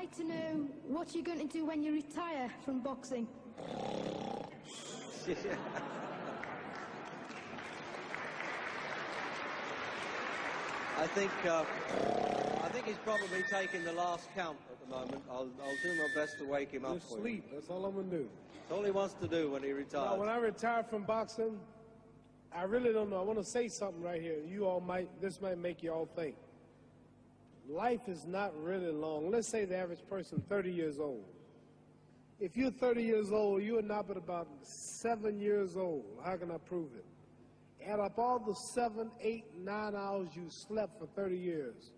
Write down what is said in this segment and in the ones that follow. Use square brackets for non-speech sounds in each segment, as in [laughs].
like to know what you're going to do when you retire from boxing. [laughs] I think uh, I think he's probably taking the last count at the moment. I'll, I'll do my best to wake him up Just for sleep. you. That's all I'm gonna do. It's all he wants to do when he Now, retires. when I retire from boxing, I really don't know. I want to say something right here. You all might. This might make you all think. Life is not really long. Let's say the average person 30 years old. If you're 30 years old, you are not but about seven years old. How can I prove it? Add up all the seven, eight, nine hours you slept for 30 years.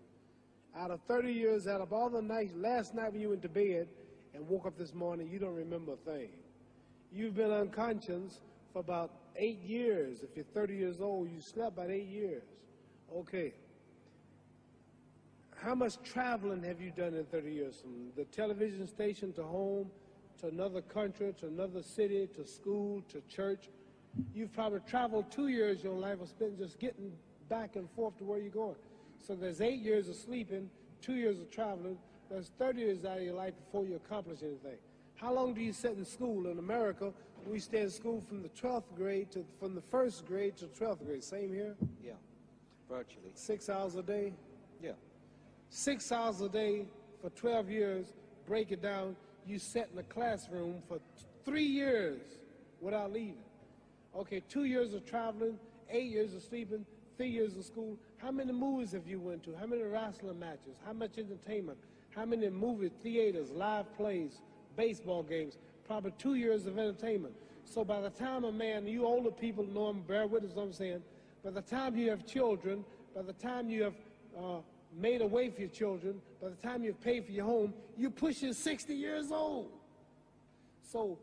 Out of 30 years, add up all the nights, last night when you went to bed and woke up this morning, you don't remember a thing. You've been unconscious for about eight years. If you're 30 years old, you slept about eight years. Okay. How much traveling have you done in 30 years? From the television station to home, to another country, to another city, to school, to church. You've probably traveled two years your life was spent just getting back and forth to where you're going. So there's eight years of sleeping, two years of traveling. There's 30 years out of your life before you accomplish anything. How long do you sit in school? In America, we stay in school from the 12th grade to from the first grade to 12th grade. Same here? yeah, virtually. Six hours a day? Six hours a day for 12 years, break it down, you sat in the classroom for three years without leaving. Okay, two years of traveling, eight years of sleeping, three years of school. How many movies have you went to? How many wrestling matches? How much entertainment? How many movie theaters, live plays, baseball games? Probably two years of entertainment. So by the time a man, you older people know him, bear witness what I'm saying, by the time you have children, by the time you have uh, made a way for your children, by the time you've paid for your home, you're pushing 60 years old. So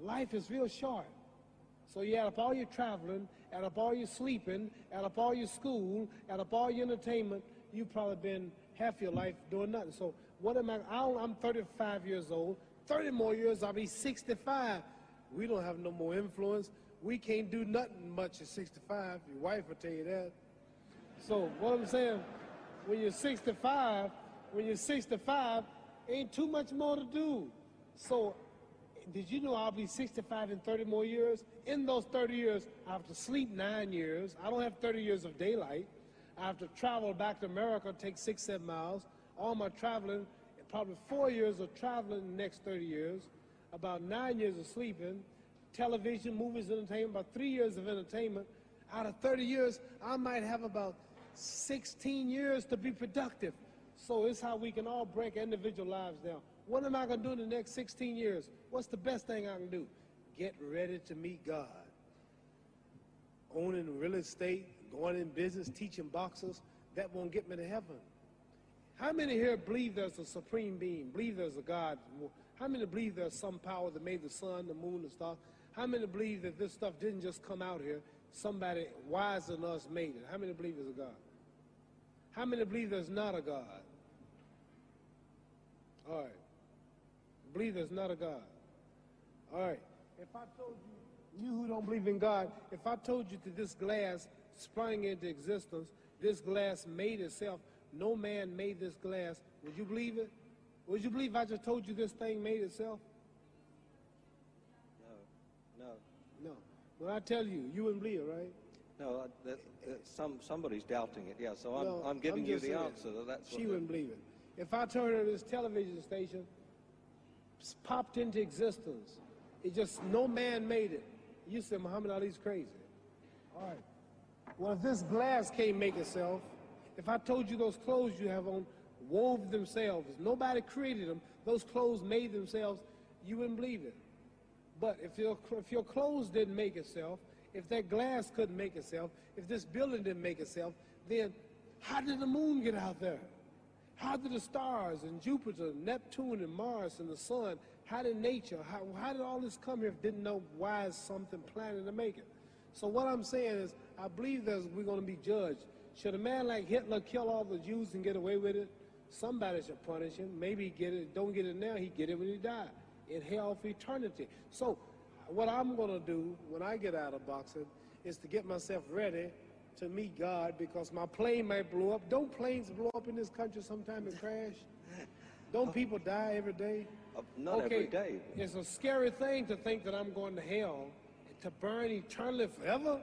life is real short. So you add up all your traveling, add up all your sleeping, add up all your school, add up all your entertainment, you've probably been half your life doing nothing. So what am I, I'm 35 years old, 30 more years, I'll be 65. We don't have no more influence. We can't do nothing much at 65. Your wife will tell you that. So what I'm saying, when you're 65, when you're 65, ain't too much more to do. So did you know I'll be 65 in 30 more years? In those 30 years, I have to sleep nine years. I don't have 30 years of daylight. I have to travel back to America, take six, seven miles. All my traveling, probably four years of traveling in the next 30 years, about nine years of sleeping, television, movies, entertainment, about three years of entertainment. Out of 30 years, I might have about 16 years to be productive. So it's how we can all break individual lives down. What am I going to do in the next 16 years? What's the best thing I can do? Get ready to meet God. Owning real estate, going in business, teaching boxers, that won't get me to heaven. How many here believe there's a supreme being, believe there's a God? How many believe there's some power that made the sun, the moon, the stars? How many believe that this stuff didn't just come out here? Somebody wiser than us made it. How many believe there's a God? How many believe there's not a God? All right. Believe there's not a God. All right. If I told you, you who don't believe in God, if I told you that this glass sprang into existence, this glass made itself, no man made this glass, would you believe it? Would you believe I just told you this thing made itself? No, no, When I tell you, you wouldn't believe it, right? no. uh, That, that some somebody's doubting it. Yeah, so I'm No, I'm giving you the saying. answer. That that's She wouldn't believe it. If I told her this television station popped into existence, it just, no man made it. You said Muhammad Ali's crazy. All right. Well, if this glass can't make itself, if I told you those clothes you have on wove themselves, nobody created them, those clothes made themselves, you wouldn't believe it. But if your, if your clothes didn't make itself, if that glass couldn't make itself, if this building didn't make itself, then how did the moon get out there? How did the stars and Jupiter, and Neptune and Mars and the sun, how did nature, how, how did all this come here if didn't know why something planning to make it? So what I'm saying is, I believe that we're going to be judged. Should a man like Hitler kill all the Jews and get away with it? Somebody should punish him. Maybe he get it, don't get it now, he get it when he die. In hell for eternity. So what I'm going to do when I get out of boxing is to get myself ready to meet God because my plane might blow up. Don't planes blow up in this country sometime and crash? Don't [laughs] people die every day? Uh, not every day. It's a scary thing to think that I'm going to hell to burn eternally forever.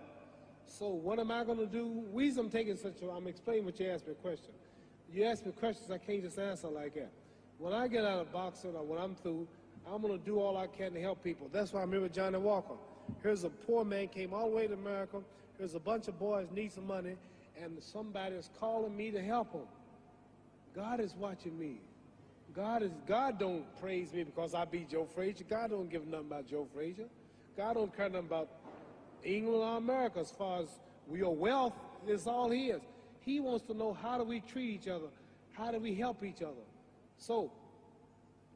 So what am I going to do? Reason I'm taking such a, I'm explaining what you asked me a question. You ask me questions I can't just answer like that. When I get out of boxing or when I'm through, I'm going to do all I can to help people. That's why I'm here with Johnny Walker. Here's a poor man, came all the way to America. Here's a bunch of boys need some money, and somebody is calling me to help them. God is watching me. God is God don't praise me because I beat Joe Frazier. God don't give nothing about Joe Frazier. God don't care nothing about England or America as far as your wealth is all his. He wants to know how do we treat each other? How do we help each other? So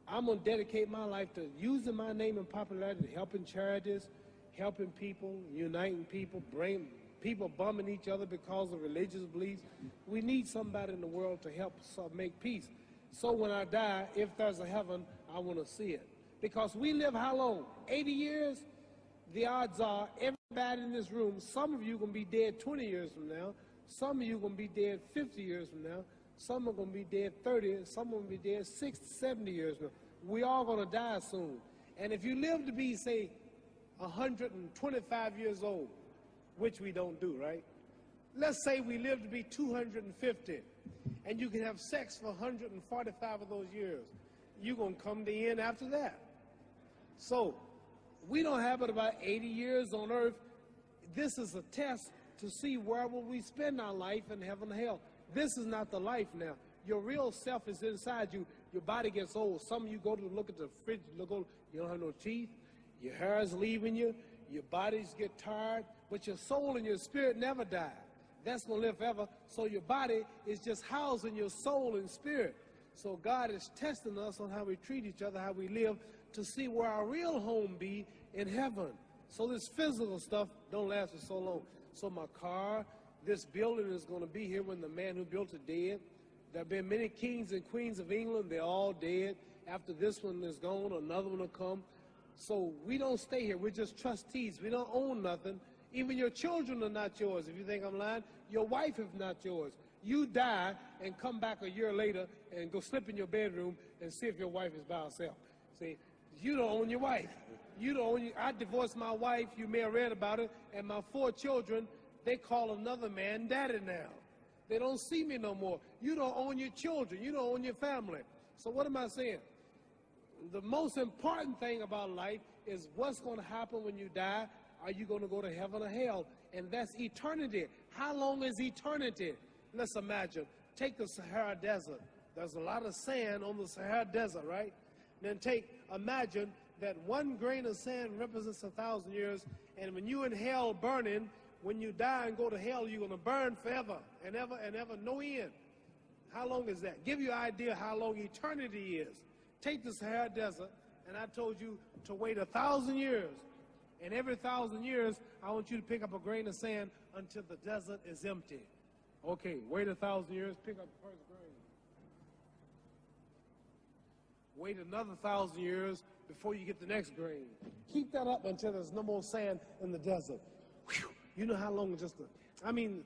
I'm gonna dedicate my life to using my name and popularity, helping charities, helping people, uniting people, bring people bumming each other because of religious beliefs. We need somebody in the world to help make peace. So when I die, if there's a heaven, I want to see it. Because we live how long? 80 years? The odds are everybody in this room, some of you going to be dead 20 years from now. Some of you going to be dead 50 years from now. Some are going to be dead 30. Some are going to be dead 60, 70 years. We all going to die soon. And if you live to be, say, 125 years old, which we don't do, right? Let's say we live to be 250 and you can have sex for 145 of those years. You're going to come to the end after that. So, we don't have it about 80 years on earth. This is a test to see where will we spend our life in heaven and hell. This is not the life now. Your real self is inside you. Your body gets old. Some of you go to look at the fridge, look, old, you don't have no teeth. Your hair is leaving you. Your bodies get tired. But your soul and your spirit never die that's going to live forever. So your body is just housing your soul and spirit. So God is testing us on how we treat each other, how we live, to see where our real home be in heaven. So this physical stuff don't last for so long. So my car, this building is going to be here when the man who built it dead. There have been many kings and queens of England. They're all dead. After this one is gone, another one will come. So we don't stay here. We're just trustees. We don't own nothing. Even your children are not yours. If you think I'm lying, your wife is not yours. You die and come back a year later and go slip in your bedroom and see if your wife is by herself. See, you don't own your wife. You don't own. Your, I divorced my wife. You may have read about it. And my four children, they call another man daddy now. They don't see me no more. You don't own your children. You don't own your family. So what am I saying? The most important thing about life is what's going to happen when you die are you going to go to heaven or hell? And that's eternity. How long is eternity? Let's imagine. Take the Sahara Desert. There's a lot of sand on the Sahara Desert, right? Then take, imagine that one grain of sand represents a thousand years, and when you're in hell burning, when you die and go to hell, you're going to burn forever and ever and ever, no end. How long is that? Give you an idea how long eternity is. Take the Sahara Desert, and I told you to wait a thousand years and every thousand years, I want you to pick up a grain of sand until the desert is empty. Okay, wait a thousand years, pick up the first grain. Wait another thousand years before you get the next grain. Keep that up until there's no more sand in the desert. You know how long just the, I mean,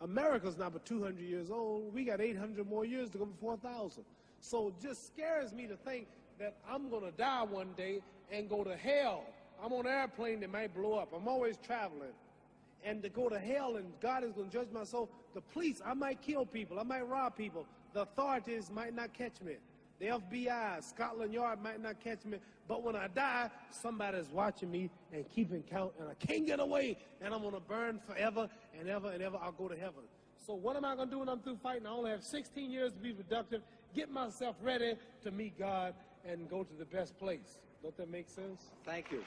America's not but 200 years old. We got 800 more years to go before 1,000. So it just scares me to think that I'm going to die one day and go to hell I'm on an airplane that might blow up. I'm always traveling. And to go to hell and God is going to judge my soul. The police, I might kill people. I might rob people. The authorities might not catch me. The FBI, Scotland Yard might not catch me. But when I die, somebody's watching me and keeping count. And I can't get away. And I'm to burn forever and ever and ever. I'll go to heaven. So what am I going to do when I'm through fighting? I only have 16 years to be productive. Get myself ready to meet God and go to the best place. Don't that make sense? Thank you.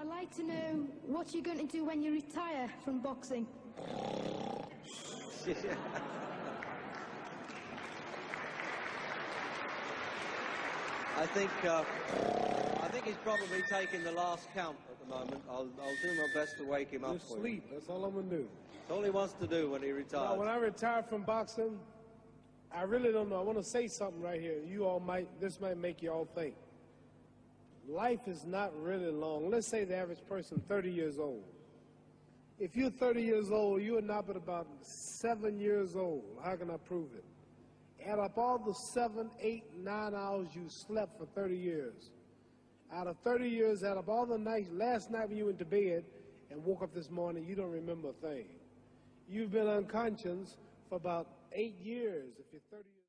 I'd like to know what you're going to do when you retire from boxing. [laughs] I think uh, I think he's probably taking the last count at the moment. I'll, I'll do my best to wake him up Just for you. sleep. That's all I'm gonna do. That's all he wants to do when he Now, retires. when I retire from boxing, I really don't know. I want to say something right here. You all might, this might make you all think. Life is not really long. Let's say the average person 30 years old. If you're 30 years old, you are not but about seven years old. How can I prove it? Add up all the seven, eight, nine hours you slept for 30 years. Out of 30 years, add up all the nights, last night when you went to bed and woke up this morning, you don't remember a thing. You've been unconscious for about eight years if you're 30 years.